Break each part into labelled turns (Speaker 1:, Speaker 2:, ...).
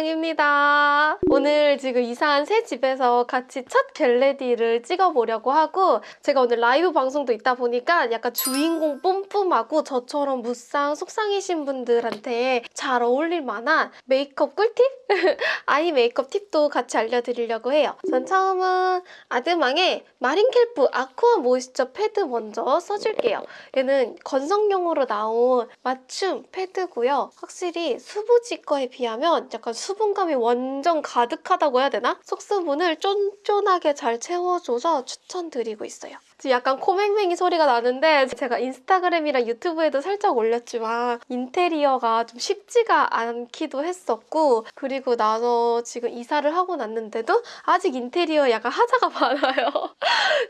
Speaker 1: 아랑입니다. 오늘 지금 이사한 새 집에서 같이 첫 get ready를 찍어보려고 하고 제가 오늘 라이브 방송도 있다 보니까 약간 주인공 뿜뿜하고 저처럼 무쌍 속쌍이신 분들한테 잘 어울릴 만한 메이크업 꿀팁? 아이 메이크업 팁도 같이 알려드리려고 해요. 젤 처음은 아드망의 마린켈프 아쿠아 모이스처 패드 먼저 써줄게요. 얘는 건성용으로 나온 맞춤 패드고요. 확실히 수부지 거에 비하면 약간 수분감이 완전 가 득하다고 해야 되나? 속수분을 쫀쫀하게 잘 채워줘서 추천드리고 있어요. 지금 약간 코맹맹이 소리가 나는데 제가 인스타그램이랑 유튜브에도 살짝 올렸지만 인테리어가 좀 쉽지가 않기도 했었고 그리고 나서 지금 이사를 하고 났는데도 아직 인테리어 약간 하자가 많아요.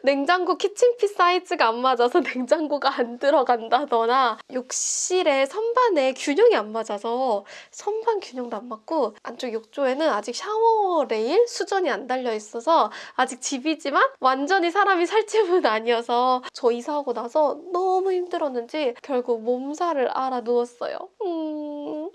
Speaker 1: 냉장고 키친핏 사이즈가 안 맞아서 냉장고가 안 들어간다거나 욕실의 선반에 균형이 안 맞아서 선반 균형도 안 맞고 안쪽 욕조에는 아직 샤워 레일 수전이 안 달려 있어서 아직 집이지만 완전히 사람이 살 집은 아니 어서 저 이사하고 나서 너무 힘들었는지 결국 몸살을 알아 누웠어요. 음...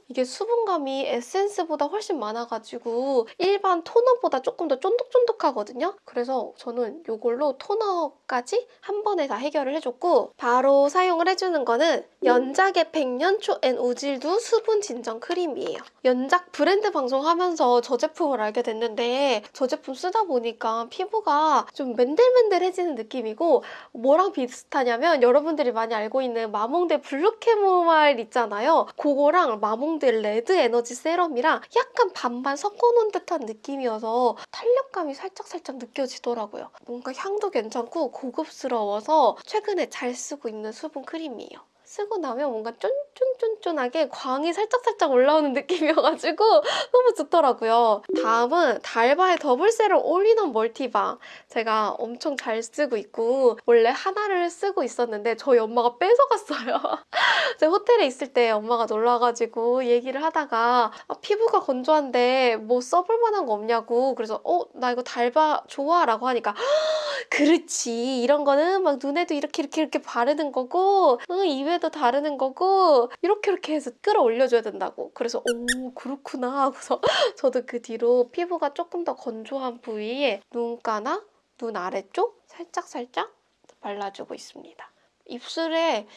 Speaker 1: 이게 수분감이 에센스보다 훨씬 많아가지고 일반 토너보다 조금 더 쫀득쫀득하거든요. 그래서 저는 이걸로 토너까지 한 번에 다 해결을 해줬고 바로 사용을 해주는 거는 연작의 백년초 앤 우질두 수분 진정 크림이에요. 연작 브랜드 방송하면서 저 제품을 알게 됐는데 저 제품 쓰다 보니까 피부가 좀 맨들맨들해지는 느낌이고 뭐랑 비슷하냐면 여러분들이 많이 알고 있는 마몽드 블루 캐모마일 있잖아요. 그거랑 마몽드 레드 에너지 세럼이랑 약간 반반 섞어놓은 듯한 느낌이어서 탄력감이 살짝살짝 느껴지더라고요. 뭔가 향도 괜찮고 고급스러워서 최근에 잘 쓰고 있는 수분 크림이에요. 쓰고 나면 뭔가 쫀쫀쫀쫀하게 광이 살짝살짝 올라오는 느낌이어가지고 너무 좋더라고요. 다음은 달바의 더블 세럼 올인원 멀티밤 제가 엄청 잘 쓰고 있고 원래 하나를 쓰고 있었는데 저희 엄마가 뺏어갔어요. 제가 호텔에 있을 때 엄마가 놀러와가지고 얘기를 하다가 아, 피부가 건조한데 뭐 써볼 만한 거 없냐고 그래서 어? 나 이거 달바 좋아 라고 하니까 그렇지 이런 거는 막 눈에도 이렇게 이렇게 이렇게 바르는 거고 응, 입에도 바르는 거고 이렇게 이렇게 해서 끌어올려줘야 된다고 그래서 오 그렇구나 하고서 저도 그 뒤로 피부가 조금 더 건조한 부위에 눈가나 눈 아래쪽 살짝살짝 발라주고 있습니다. 입술에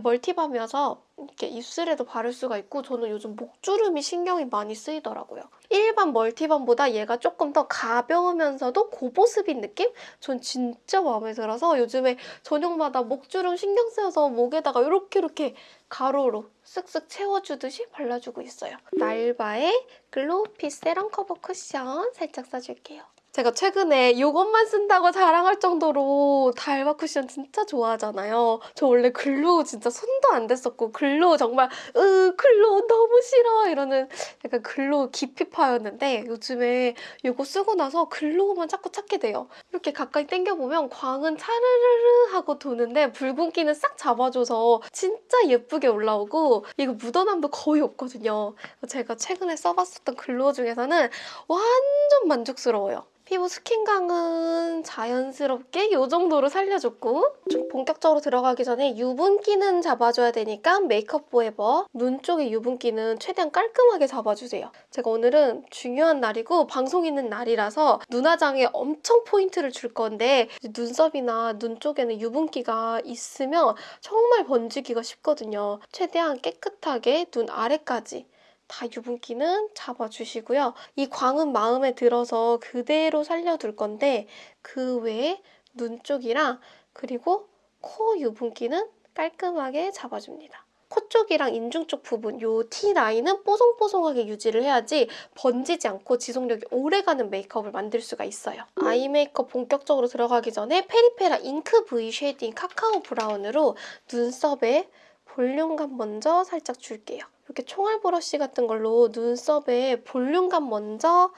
Speaker 1: 멀티밤이어서 이렇게 입술에도 바를 수가 있고 저는 요즘 목주름이 신경이 많이 쓰이더라고요. 일반 멀티밤보다 얘가 조금 더 가벼우면서도 고보습인 느낌? 전 진짜 마음에 들어서 요즘에 저녁마다 목주름 신경 쓰여서 목에다가 이렇게 이렇게 가로로 쓱쓱 채워주듯이 발라주고 있어요. 달바의 글로우핏 세럼 커버 쿠션 살짝 써줄게요. 제가 최근에 이것만 쓴다고 자랑할 정도로 달바 쿠션 진짜 좋아하잖아요. 저 원래 글로우 진짜 손도 안 댔었고 글로우 정말 으 글로우 너무 싫어 이러는 약간 글로우 기피파였는데 요즘에 이거 쓰고 나서 글로우만 자꾸 찾게 돼요. 이렇게 가까이 당겨보면 광은 차르르르 하고 도는데 붉은기는 싹 잡아줘서 진짜 예쁘게 올라오고 이거 묻어남도 거의 없거든요. 제가 최근에 써봤었던 글로우 중에서는 완전 만족스러워요. 피부 스킨 광은 자연스럽게 이 정도로 살려줬고 좀 본격적으로 들어가기 전에 유분기는 잡아줘야 되니까 메이크업 포에버 눈 쪽의 유분기는 최대한 깔끔하게 잡아주세요. 제가 오늘은 중요한 날이고 방송 있는 날이라서 눈화장에 엄청 포인트를 줄 건데 눈썹이나 눈 쪽에는 유분기가 있으면 정말 번지기가 쉽거든요. 최대한 깨끗하게 눈 아래까지 다 유분기는 잡아주시고요. 이 광은 마음에 들어서 그대로 살려둘 건데 그 외에 눈 쪽이랑 그리고 코 유분기는 깔끔하게 잡아줍니다. 코 쪽이랑 인중 쪽 부분 이 T라인은 뽀송뽀송하게 유지를 해야지 번지지 않고 지속력이 오래가는 메이크업을 만들 수가 있어요. 아이 메이크업 본격적으로 들어가기 전에 페리페라 잉크 V 쉐이딩 카카오 브라운으로 눈썹에 볼륨감 먼저 살짝 줄게요. 이렇게 총알 브러쉬 같은 걸로 눈썹에 볼륨감 먼저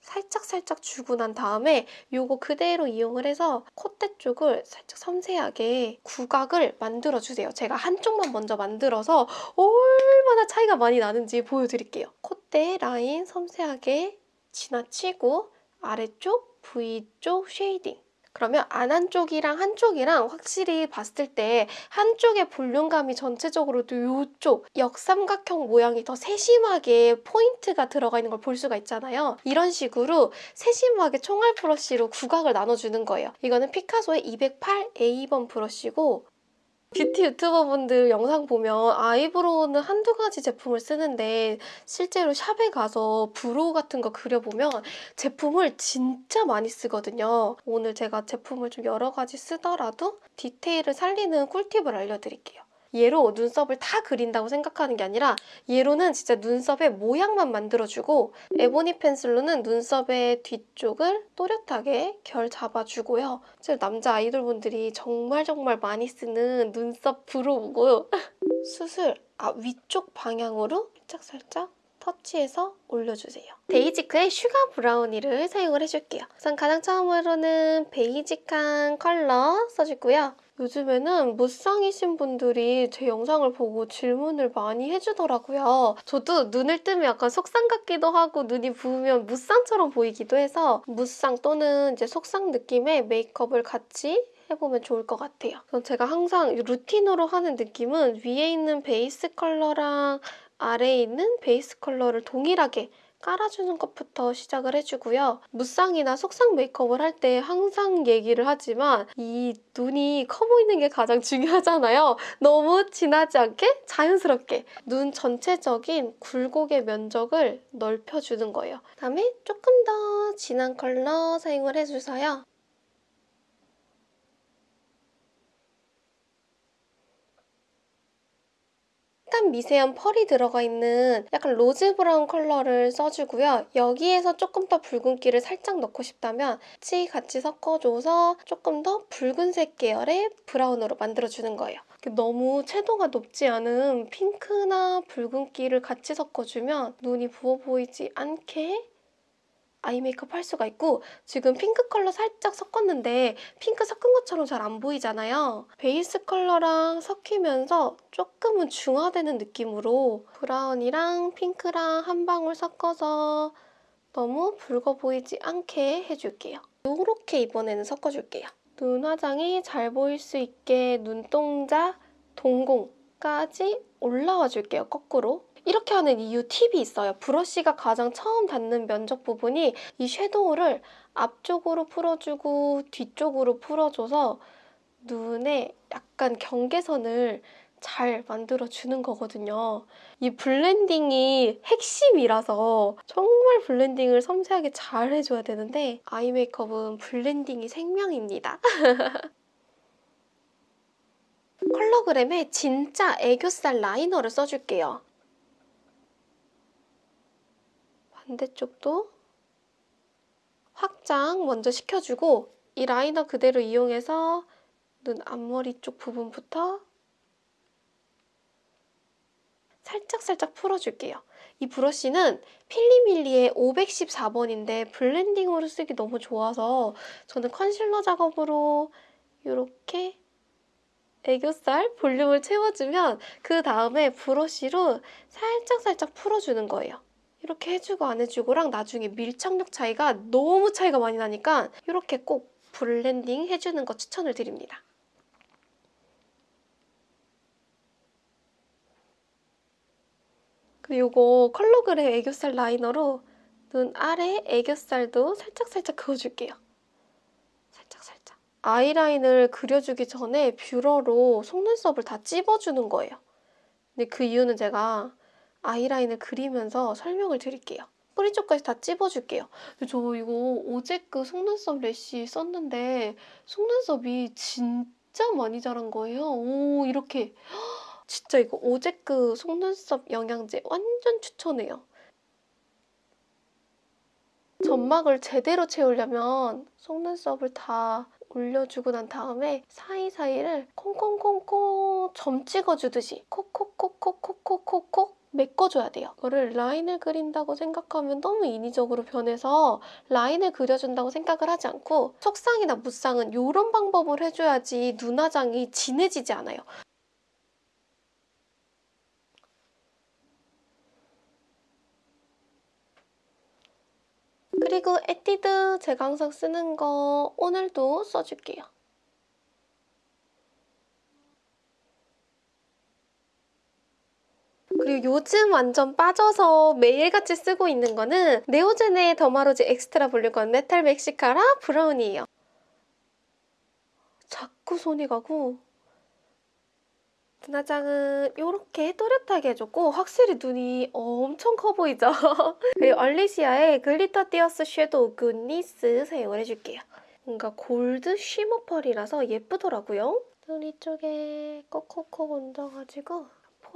Speaker 1: 살짝살짝 주고 난 다음에 이거 그대로 이용을 해서 콧대 쪽을 살짝 섬세하게 구각을 만들어주세요. 제가 한쪽만 먼저 만들어서 얼마나 차이가 많이 나는지 보여드릴게요. 콧대 라인 섬세하게 지나치고 아래쪽, V 쪽 쉐이딩 그러면 안 한쪽이랑 한쪽이랑 확실히 봤을 때 한쪽의 볼륨감이 전체적으로 이쪽 역삼각형 모양이 더 세심하게 포인트가 들어가 있는 걸 볼 수가 있잖아요. 이런 식으로 세심하게 총알 브러쉬로 구각을 나눠주는 거예요. 이거는 피카소의 208 A번 브러쉬고 뷰티 유튜버분들 영상 보면 아이브로우는 한두 가지 제품을 쓰는데 실제로 샵에 가서 브로우 같은 거 그려보면 제품을 진짜 많이 쓰거든요. 오늘 제가 제품을 좀 여러 가지 쓰더라도 디테일을 살리는 꿀팁을 알려드릴게요. 얘로 눈썹을 다 그린다고 생각하는 게 아니라 얘로는 진짜 눈썹의 모양만 만들어주고 에보니 펜슬로는 눈썹의 뒤쪽을 또렷하게 결 잡아주고요. 실 남자 아이돌분들이 정말 정말 많이 쓰는 눈썹 브로우고 수술 아 위쪽 방향으로 살짝 살짝 터치해서 올려주세요. 데이지크의 슈가 브라우니를 사용을 해줄게요. 우선 가장 처음으로는 베이직한 컬러 써주고요. 요즘에는 무쌍이신 분들이 제 영상을 보고 질문을 많이 해주더라고요. 저도 눈을 뜨면 약간 속쌍 같기도 하고 눈이 부으면 무쌍처럼 보이기도 해서 무쌍 또는 이제 속쌍 느낌의 메이크업을 같이 해보면 좋을 것 같아요. 그럼 제가 항상 루틴으로 하는 느낌은 위에 있는 베이스 컬러랑 아래에 있는 베이스 컬러를 동일하게 깔아주는 것부터 시작을 해주고요. 무쌍이나 속쌍 메이크업을 할 때 항상 얘기를 하지만 이 눈이 커 보이는 게 가장 중요하잖아요. 너무 진하지 않게 자연스럽게 눈 전체적인 굴곡의 면적을 넓혀주는 거예요. 그다음에 조금 더 진한 컬러 사용을 해주세요. 약간 미세한 펄이 들어가 있는 약간 rose brown 컬러를 써주고요. 여기에서 조금 더 붉은기를 살짝 넣고 싶다면 같이 같이 섞어줘서 조금 더 붉은색 계열의 brown으로 만들어주는 거예요. 너무 채도가 높지 않은 핑크나 붉은기를 같이 섞어주면 눈이 부어 보이지 않게 eye makeup 할 수가 있고 지금 핑크 컬러 살짝 섞었는데 핑크 섞은 것처럼 잘 안 보이잖아요. 베이스 컬러랑 섞이면서 조금은 중화되는 느낌으로 brown이랑 핑크랑 한 방울 섞어서 너무 붉어 보이지 않게 해줄게요. 이렇게 이번에는 섞어줄게요. 눈 화장이 잘 보일 수 있게 눈동자, 동공까지 올라와 줄게요, 거꾸로. 이렇게 하는 이유 팁이 있어요. 브러쉬가 가장 처음 닿는 면적 부분이 이 섀도우를 앞쪽으로 풀어주고 뒤쪽으로 풀어줘서 눈에 약간 경계선을 잘 만들어주는 거거든요. 이 blending이 핵심이라서 정말 blending을 섬세하게 잘 해줘야 되는데 eye makeup은 blending이 생명입니다. 컬러그램에 진짜 애교살 라이너를 써줄게요. 반대쪽도 확장 먼저 시켜주고 이 라이너 그대로 이용해서 눈 앞머리 쪽 부분부터 살짝 살짝 풀어줄게요. 이 브러쉬는 필리밀리의 514번인데 blending으로 쓰기 너무 좋아서 저는 컨실러 작업으로 이렇게 애교살 볼륨을 채워주면 그 다음에 브러쉬로 살짝살짝 풀어주는 거예요. 이렇게 해주고 안 해주고랑 나중에 밀착력 차이가 너무 차이가 많이 나니까 이렇게 꼭 blending 해주는 거 추천을 드립니다. 그리고 이거 컬러그램 애교살 라이너로 눈 아래 애교살도 살짝살짝 그어줄게요. 살짝살짝. 아이라인을 그려주기 전에 뷰러로 속눈썹을 다 찝어주는 거예요. 근데 그 이유는 제가 아이라인을 그리면서 설명을 드릴게요. 뿌리 쪽까지 다 찝어줄게요. 저 이거 오제크 속눈썹 lash 썼는데 속눈썹이 진짜 많이 자란 거예요. 오 이렇게 진짜 이거 오제크 속눈썹 영양제 완전 추천해요. 점막을 제대로 채우려면 속눈썹을 다 올려주고 난 다음에 사이사이를 콩콩콩콩 점 찍어주듯이 콕콕콕콕콕콕콕 메꿔줘야 돼요. 이거를 라인을 그린다고 생각하면 너무 인위적으로 변해서 라인을 그려준다고 생각을 하지 않고 속상이나 무쌍은 이런 방법을 해줘야지 눈화장이 진해지지 않아요. 그리고 에뛰드 제가 항상 쓰는 거 오늘도 써줄게요. 그리고 요즘 완전 빠져서 매일같이 쓰고 있는 거는 네오젠의 더마로지 extra volume curl metal mascara brown이에요. 자꾸 손이 가고 눈화장은 이렇게 또렷하게 해줬고 확실히 눈이 엄청 커 보이죠? 그리고 언리시아의 glitter tears 섀도우 굿니스 사용을 해줄게요. 뭔가 gold shimmer 펄이라서 예쁘더라고요. 눈 이쪽에 콕콕콕 얹어가지고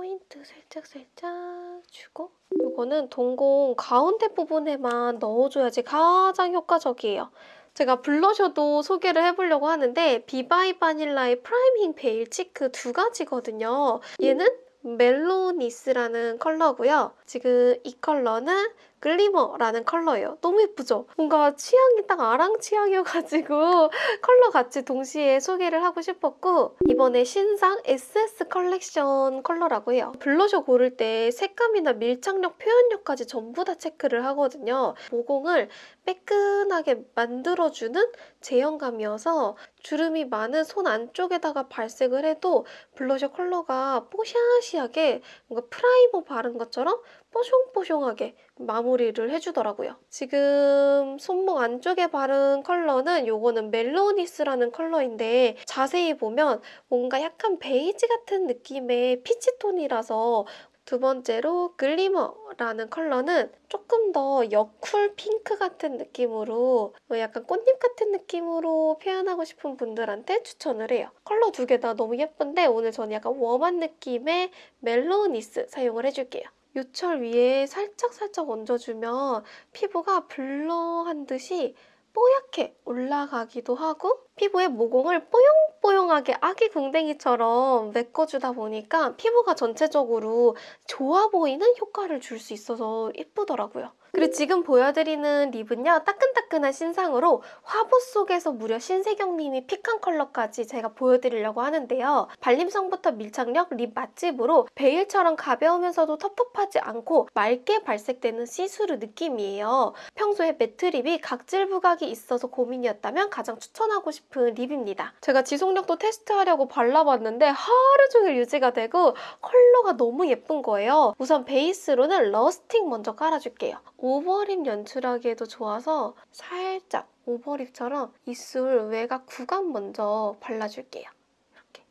Speaker 1: 포인트 살짝살짝 주고 이거는 동공 가운데 부분에만 넣어줘야지 가장 효과적이에요. 제가 블러셔도 소개를 해보려고 하는데 비바이 바닐라의 priming veil cheek 두 가지거든요. 얘는 멜로니스라는 컬러고요. 지금 이 컬러는 글리머라는 컬러예요. 너무 예쁘죠? 뭔가 취향이 딱 아랑 취향이어가지고 컬러 같이 동시에 소개를 하고 싶었고 이번에 신상 SS 컬렉션 컬러라고 해요. 블러셔 고를 때 색감이나 밀착력, 표현력까지 전부 다 체크를 하거든요. 모공을 매끈하게 만들어주는 제형감이어서 주름이 많은 손 안쪽에다가 발색을 해도 블러셔 컬러가 뽀샤시하게 뭔가 프라이머 바른 것처럼 뽀숑뽀숑하게 마무리를 해주더라고요. 지금 손목 안쪽에 바른 컬러는 요거는 멜로니스라는 컬러인데 자세히 보면 뭔가 약간 베이지 같은 느낌의 피치톤이라서 두 번째로 글리머라는 컬러는 조금 더 여쿨 핑크 같은 느낌으로 뭐 약간 꽃잎 같은 느낌으로 표현하고 싶은 분들한테 추천을 해요. 컬러 두 개 다 너무 예쁜데 오늘 저는 약간 warm한 느낌의 멜로니스 사용을 해줄게요. 요철 위에 살짝살짝 얹어주면 피부가 blur한 듯이 뽀얗게 올라가기도 하고 피부에 모공을 뽀용뽀용하게 아기 궁뎅이처럼 메꿔주다 보니까 피부가 전체적으로 좋아 보이는 효과를 줄 수 있어서 예쁘더라고요. 그리고 지금 보여드리는 lip은요. 따끈따끈한 신상으로 화보 속에서 무려 신세경님이 pick한 컬러까지 제가 보여드리려고 하는데요. 발림성부터 밀착력, lip 맛집으로 베일처럼 가벼우면서도 텁텁하지 않고 맑게 발색되는 시스루 느낌이에요. 평소에 matte lip이 각질 부각이 있어서 고민이었다면 가장 추천하고 싶은 lip입니다. 제가 지속력도 테스트하려고 발라봤는데 하루 종일 유지가 되고 컬러가 너무 예쁜 거예요. 우선 베이스로는 러스틱 먼저 깔아줄게요. overlip 연출하기에도 좋아서 살짝 overlip처럼 입술 외곽 구간 먼저 발라줄게요. 이렇게.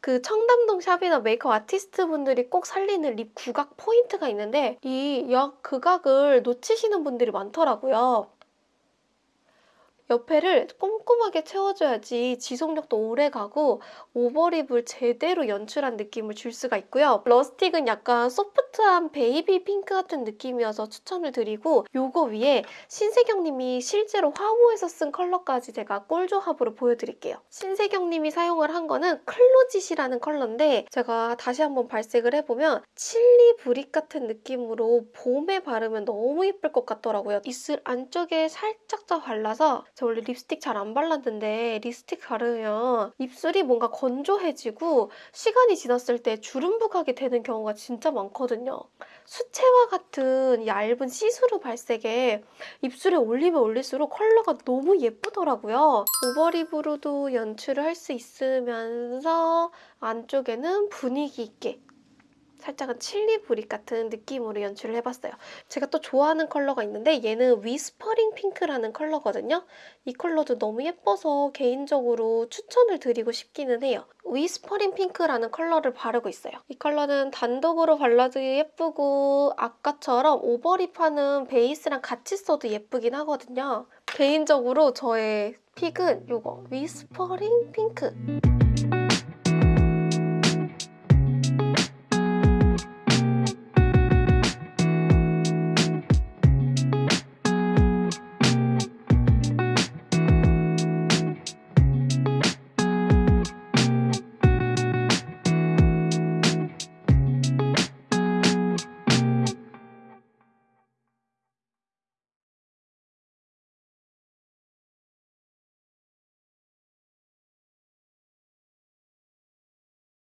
Speaker 1: 그 청담동 샵이나 메이크업 아티스트 분들이 꼭 살리는 lip 구각 포인트가 있는데 이 입 구각을 놓치시는 분들이 많더라고요. 옆에를 꼼꼼하게 채워줘야지 지속력도 오래 가고 overlip을 제대로 연출한 느낌을 줄 수가 있고요. rustic은 약간 소프트한 베이비 핑크 같은 느낌이어서 추천을 드리고 요거 위에 신세경님이 실제로 화보에서 쓴 컬러까지 제가 꿀조합으로 보여드릴게요. 신세경님이 사용을 한 거는 closet이라는 컬러인데 제가 다시 한번 발색을 해보면 chili brick 같은 느낌으로 봄에 바르면 너무 예쁠 것 같더라고요. 입술 안쪽에 살짝 더 발라서 저 원래 립스틱 잘 안 발랐는데 립스틱 바르면 입술이 뭔가 건조해지고 시간이 지났을 때 주름 부각이 되는 경우가 진짜 많거든요. 수채화 같은 얇은 시스루 발색에 입술에 올리면 올릴수록 컬러가 너무 예쁘더라고요. overlip으로도 연출을 할 수 있으면서 안쪽에는 분위기 있게 살짝은 chili brick 같은 느낌으로 연출을 해봤어요. 제가 또 좋아하는 컬러가 있는데 얘는 whispering pink라는 컬러거든요. 이 컬러도 너무 예뻐서 개인적으로 추천을 드리고 싶기는 해요. whispering pink라는 컬러를 바르고 있어요. 이 컬러는 단독으로 발라도 예쁘고 아까처럼 overlip하는 베이스랑 같이 써도 예쁘긴 하거든요. 개인적으로 저의 픽은 이거 whispering pink.